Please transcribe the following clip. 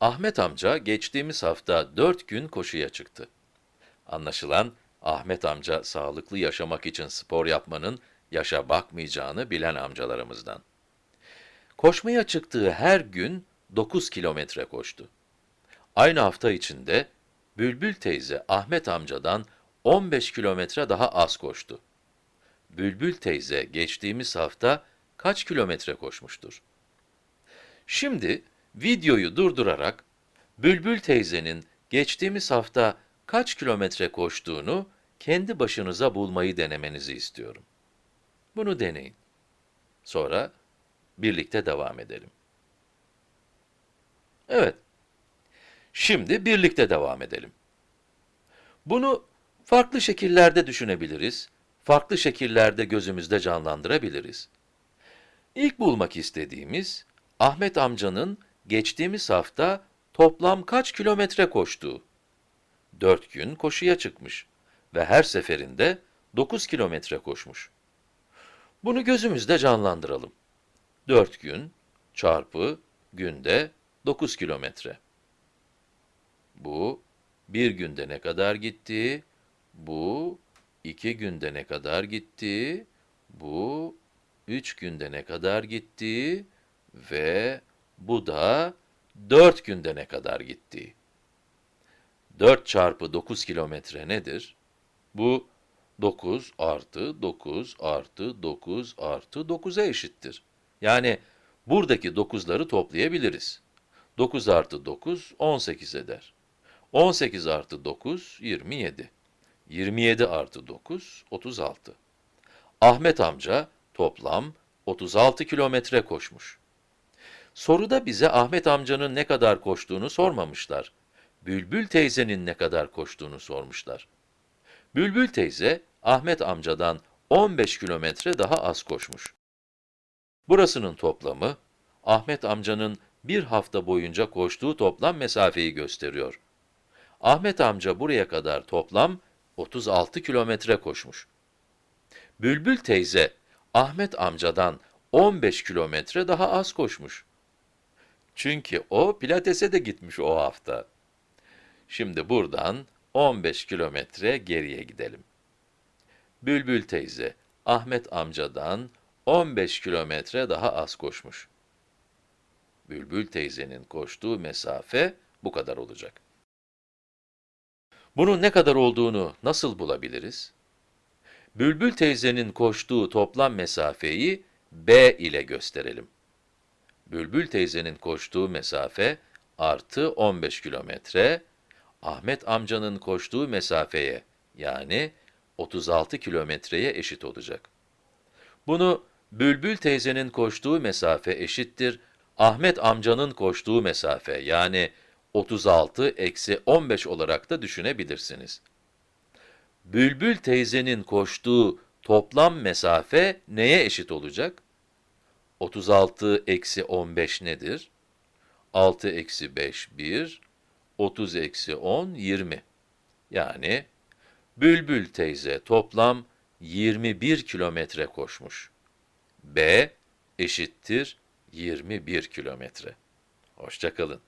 Ahmet amca geçtiğimiz hafta 4 gün koşuya çıktı. Anlaşılan Ahmet amca sağlıklı yaşamak için spor yapmanın yaşa bakmayacağını bilen amcalarımızdan. Koşmaya çıktığı her gün 9 kilometre koştu. Aynı hafta içinde Bülbül teyze Ahmet amcadan 15 kilometre daha az koştu. Bülbül teyze geçtiğimiz hafta kaç kilometre koşmuştur? Şimdi videoyu durdurarak Bülbül teyzenin geçtiğimiz hafta kaç kilometre koştuğunu kendi başınıza bulmayı denemenizi istiyorum. Bunu deneyin. Sonra birlikte devam edelim. Evet. Şimdi birlikte devam edelim. Bunu farklı şekillerde düşünebiliriz, farklı şekillerde gözümüzde canlandırabiliriz. İlk bulmak istediğimiz, Ahmet amcanın geçtiğimiz hafta toplam kaç kilometre koştuğu. 4 gün koşuya çıkmış ve her seferinde 9 kilometre koşmuş. Bunu gözümüzde canlandıralım. 4 gün çarpı günde 9 kilometre. Bu bir günde ne kadar gitti? Bu iki günde ne kadar gitti? Bu üç günde ne kadar gitti? Ve bu da dört günde ne kadar gitti? 4 çarpı 9 kilometre nedir? Bu 9 artı 9 artı 9 artı 9'a eşittir. Yani buradaki 9'ları toplayabiliriz. 9 artı 9, 18 eder. 18 artı 9, 27. 27 artı 9, 36. Ahmet amca toplam 36 kilometre koşmuş. Soruda bize Ahmet amcanın ne kadar koştuğunu sormamışlar. Bülbül teyzenin ne kadar koştuğunu sormuşlar. Bülbül teyze, Ahmet amcadan 15 kilometre daha az koşmuş. Burasının toplamı, Ahmet amcanın bir hafta boyunca koştuğu toplam mesafeyi gösteriyor. Ahmet amca buraya kadar toplam 36 kilometre koşmuş. Bülbül teyze, Ahmet amcadan 15 kilometre daha az koşmuş. Çünkü o pilatese de gitmiş o hafta. Şimdi buradan 15 kilometre geriye gidelim. Bülbül teyze, Ahmet amcadan 15 kilometre daha az koşmuş. Bülbül teyzenin koştuğu mesafe bu kadar olacak. Bunun ne kadar olduğunu nasıl bulabiliriz? Bülbül teyzenin koştuğu toplam mesafeyi b ile gösterelim. Bülbül teyzenin koştuğu mesafe artı 15 kilometre, Ahmet amcanın koştuğu mesafeye yani 36 kilometreye eşit olacak. Bunu Bülbül teyzenin koştuğu mesafe eşittir Ahmet amcanın koştuğu mesafe yani 36 eksi 15 olarak da düşünebilirsiniz. Bülbül teyzenin koştuğu toplam mesafe neye eşit olacak? 36 eksi 15 nedir? 6 eksi 5, 1, 30 eksi 10, 20. Yani, Bülbül teyze toplam 21 kilometre koşmuş. B eşittir 21 kilometre. Hoşçakalın.